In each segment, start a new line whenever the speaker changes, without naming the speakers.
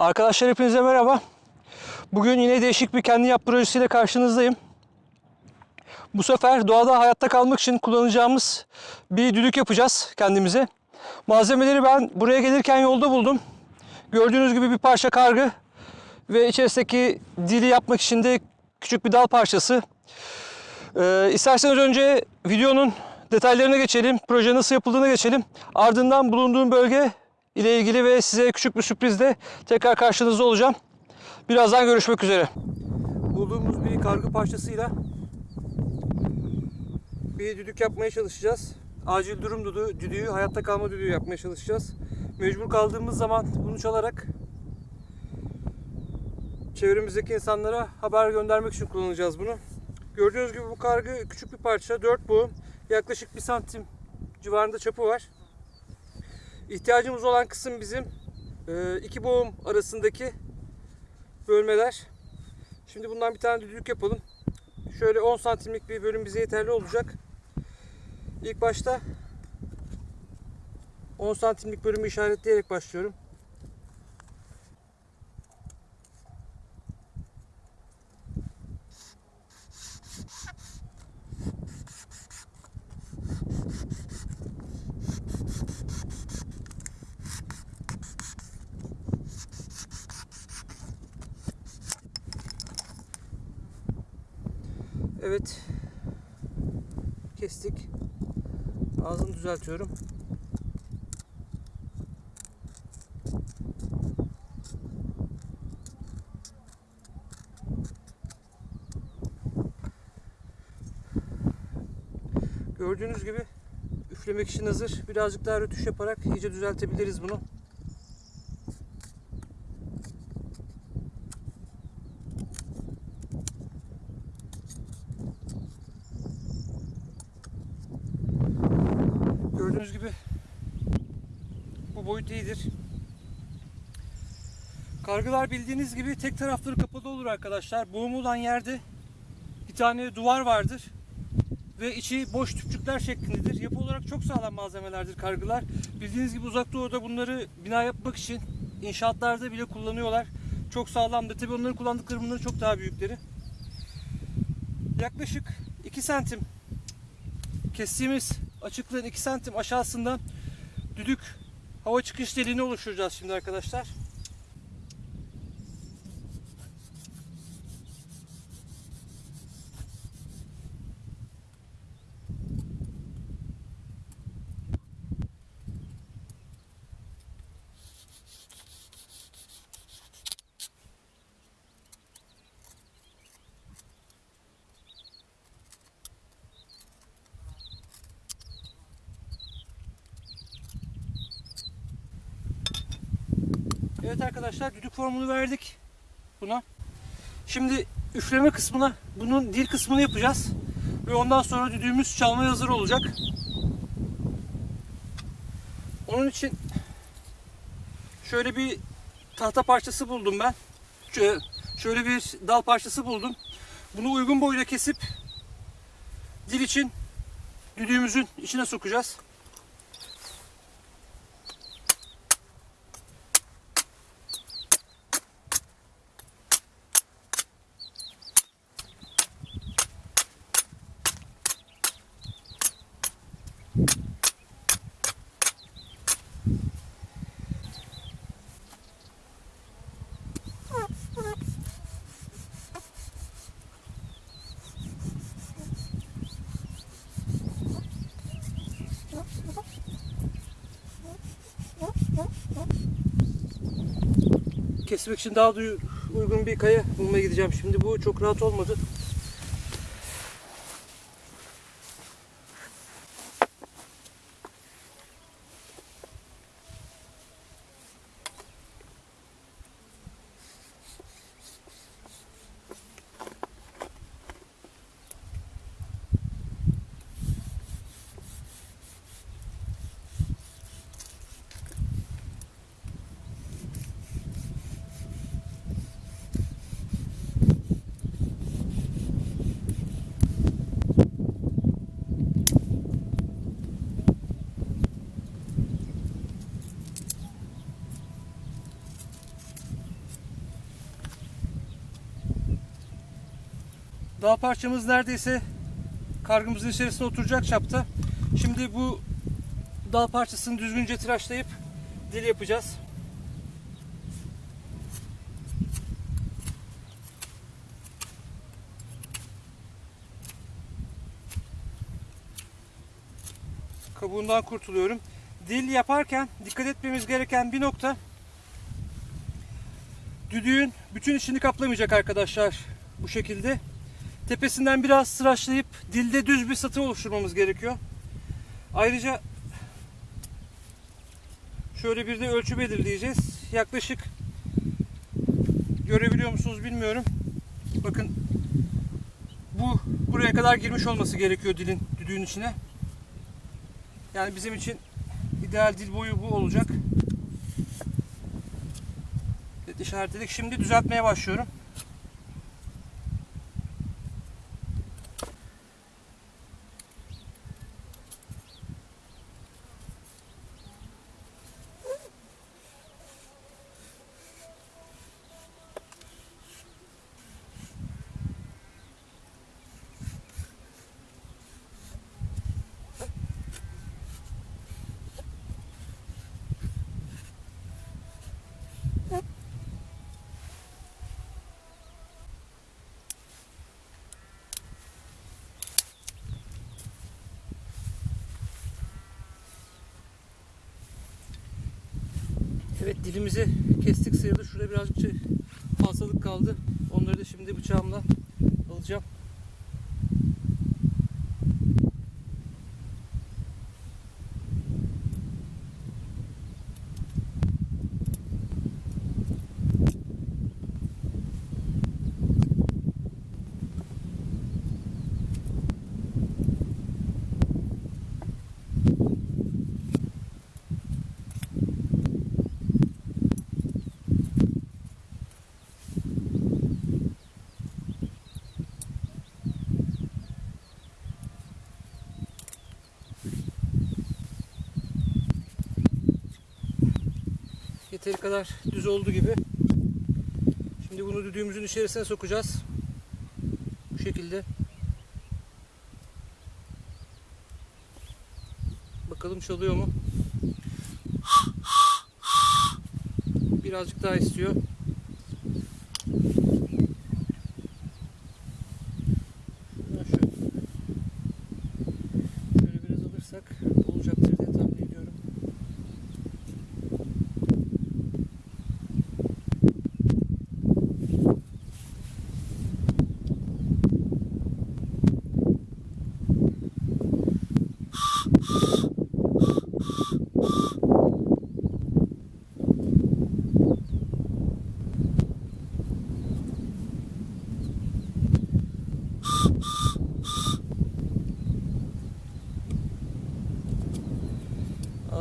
Arkadaşlar hepinize merhaba. Bugün yine değişik bir kendi yap projesiyle karşınızdayım. Bu sefer doğada hayatta kalmak için kullanacağımız bir düdük yapacağız kendimize. Malzemeleri ben buraya gelirken yolda buldum. Gördüğünüz gibi bir parça kargı ve içerisindeki dili yapmak için de küçük bir dal parçası. Ee, isterseniz önce videonun detaylarına geçelim, proje nasıl yapıldığına geçelim. Ardından bulunduğum bölge ile ilgili ve size küçük bir sürprizle tekrar karşınızda olacağım. Birazdan görüşmek üzere. Bulduğumuz bir kargı parçasıyla bir düdük yapmaya çalışacağız. Acil durum düdüğü, düdüğü, hayatta kalma düdüğü yapmaya çalışacağız. Mecbur kaldığımız zaman bunu çalarak çevremizdeki insanlara haber göndermek için kullanacağız bunu. Gördüğünüz gibi bu kargı küçük bir parça, 4 boğum, yaklaşık 1 santim civarında çapı var. İhtiyacımız olan kısım bizim e, iki boğum arasındaki bölmeler. Şimdi bundan bir tane düdük yapalım. Şöyle 10 santimlik bir bölüm bize yeterli olacak. İlk başta 10 santimlik bölümü işaretleyerek başlıyorum. Evet. Kestik. Ağzını düzeltiyorum. Gördüğünüz gibi üflemek için hazır. Birazcık daha rötuş yaparak iyice düzeltebiliriz bunu. Gördüğünüz gibi bu boyut iyidir. Kargılar bildiğiniz gibi tek tarafları kapalı olur arkadaşlar. Boğum olan yerde bir tane duvar vardır. Ve içi boş tüpçükler şeklindedir. Yapı olarak çok sağlam malzemelerdir kargılar. Bildiğiniz gibi uzak doğuda bunları bina yapmak için inşaatlarda bile kullanıyorlar. Çok sağlamdır. Tabi onların kullandıkları bunların çok daha büyükleri. Yaklaşık 2 santim kestiğimiz açıklığın 2 santim aşağısından düdük hava çıkış deliğini oluşturacağız şimdi arkadaşlar. Evet arkadaşlar düdük formunu verdik buna. Şimdi üfleme kısmına bunun dil kısmını yapacağız. Ve ondan sonra düdüğümüz çalmaya hazır olacak. Onun için şöyle bir tahta parçası buldum ben. Şöyle, bir dal parçası buldum. Bunu uygun boyda kesip dil için düdüğümüzün içine sokacağız. Kesmek için daha uygun bir kaya bulmaya gideceğim. Şimdi bu çok rahat olmadı. Dal parçamız neredeyse kargımızın içerisine oturacak çapta. Şimdi bu dal parçasını düzgünce tıraşlayıp dil yapacağız. Kabuğundan kurtuluyorum. Dil yaparken dikkat etmemiz gereken bir nokta düdüğün bütün içini kaplamayacak arkadaşlar bu şekilde. Tepesinden biraz tıraşlayıp dilde düz bir satı oluşturmamız gerekiyor. Ayrıca şöyle bir de ölçü belirleyeceğiz. Yaklaşık görebiliyor musunuz bilmiyorum. Bakın bu buraya kadar girmiş olması gerekiyor dilin düdüğün içine. Yani bizim için ideal dil boyu bu olacak. Evet, işaretledik. Şimdi düzeltmeye başlıyorum. Evet dilimizi kestik sayılır. Şurada birazcık şey, fazlalık kaldı. Onları da şimdi bıçağımla alacağım. Yeteri kadar düz oldu gibi. Şimdi bunu düdüğümüzün içerisine sokacağız. Bu şekilde. Bakalım çalıyor mu? Birazcık daha istiyor. Şöyle biraz alırsak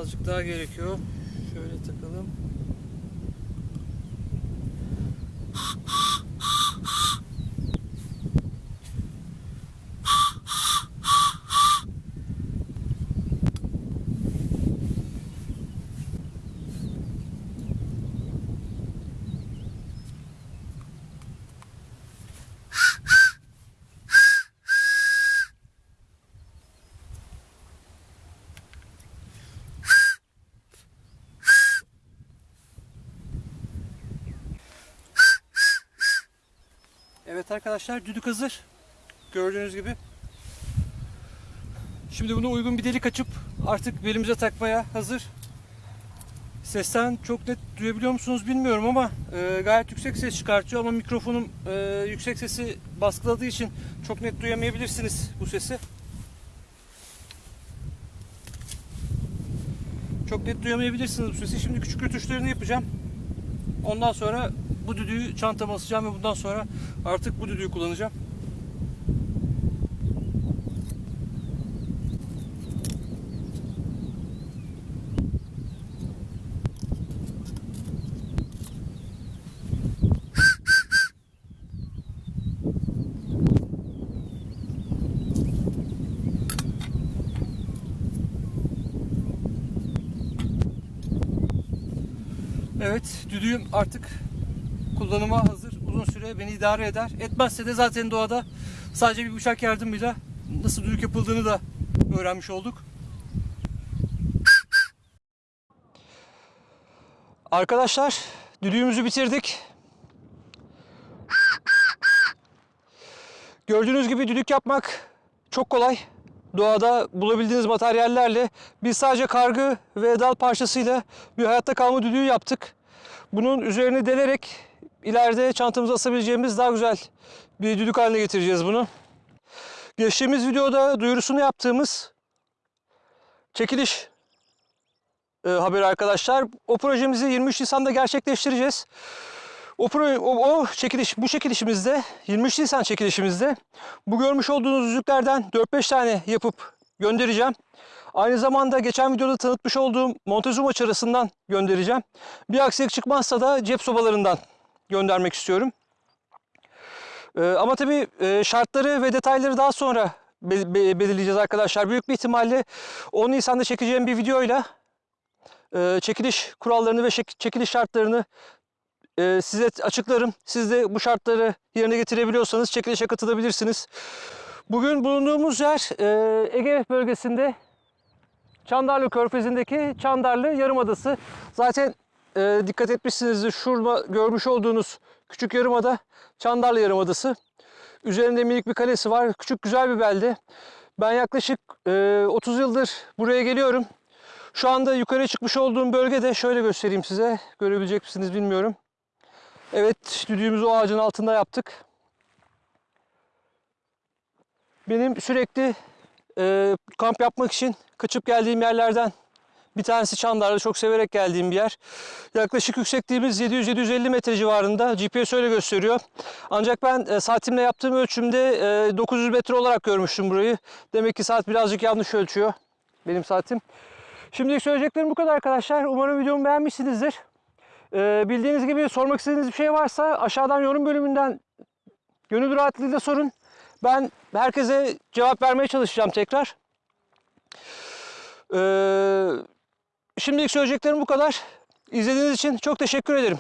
Azıcık daha gerekiyor. Şöyle takalım. Evet arkadaşlar düdük hazır. Gördüğünüz gibi. Şimdi bunu uygun bir delik açıp artık belimize takmaya hazır. Sesten çok net duyabiliyor musunuz bilmiyorum ama e, gayet yüksek ses çıkartıyor ama mikrofonum e, yüksek sesi baskıladığı için çok net duyamayabilirsiniz bu sesi. Çok net duyamayabilirsiniz bu sesi. Şimdi küçük rötuşlarını yapacağım. Ondan sonra bu düdüğü çantama asacağım ve bundan sonra artık bu düdüğü kullanacağım. Evet, düdüğüm artık kullanıma hazır. Uzun süre beni idare eder. Etmezse de zaten doğada Sadece bir bıçak yardımıyla nasıl düdük yapıldığını da öğrenmiş olduk. Arkadaşlar düdüğümüzü bitirdik. Gördüğünüz gibi düdük yapmak çok kolay. Doğada bulabildiğiniz materyallerle biz sadece kargı ve dal parçasıyla bir hayatta kalma düdüğü yaptık. Bunun üzerine delerek ileride çantamıza asabileceğimiz daha güzel bir düdük haline getireceğiz bunu. Geçtiğimiz videoda duyurusunu yaptığımız çekiliş e, haberi arkadaşlar. O projemizi 23 Nisan'da gerçekleştireceğiz. O, pro, o, o çekiliş, bu çekilişimizde, 23 Nisan çekilişimizde bu görmüş olduğunuz yüzüklerden 4-5 tane yapıp göndereceğim. Aynı zamanda geçen videoda tanıtmış olduğum Montezuma çarasından göndereceğim. Bir aksilik çıkmazsa da cep sobalarından göndermek istiyorum. Ee, ama tabii e, şartları ve detayları daha sonra be- be- belirleyeceğiz arkadaşlar. Büyük bir ihtimalle 10 Nisan'da çekeceğim bir videoyla e, çekiliş kurallarını ve çekiliş şartlarını e, size açıklarım. Siz de bu şartları yerine getirebiliyorsanız çekilişe katılabilirsiniz. Bugün bulunduğumuz yer e, Ege bölgesinde Çandarlı Körfezi'ndeki Çandarlı Yarımadası. Zaten e, dikkat etmişsinizdir şurada görmüş olduğunuz küçük yarımada Çandarlı Yarımadası. Üzerinde minik bir kalesi var. Küçük güzel bir belde. Ben yaklaşık e, 30 yıldır buraya geliyorum. Şu anda yukarı çıkmış olduğum bölgede şöyle göstereyim size. Görebilecek misiniz bilmiyorum. Evet düdüğümüzü o ağacın altında yaptık. Benim sürekli e, kamp yapmak için kaçıp geldiğim yerlerden bir tanesi Çandarlı. Çok severek geldiğim bir yer. Yaklaşık yüksekliğimiz 700-750 metre civarında. GPS öyle gösteriyor. Ancak ben e, saatimle yaptığım ölçümde e, 900 metre olarak görmüştüm burayı. Demek ki saat birazcık yanlış ölçüyor. Benim saatim. Şimdilik söyleyeceklerim bu kadar arkadaşlar. Umarım videomu beğenmişsinizdir. Ee, bildiğiniz gibi sormak istediğiniz bir şey varsa aşağıdan yorum bölümünden gönül rahatlığıyla sorun. Ben herkese cevap vermeye çalışacağım tekrar. Ee, şimdilik söyleyeceklerim bu kadar. İzlediğiniz için çok teşekkür ederim.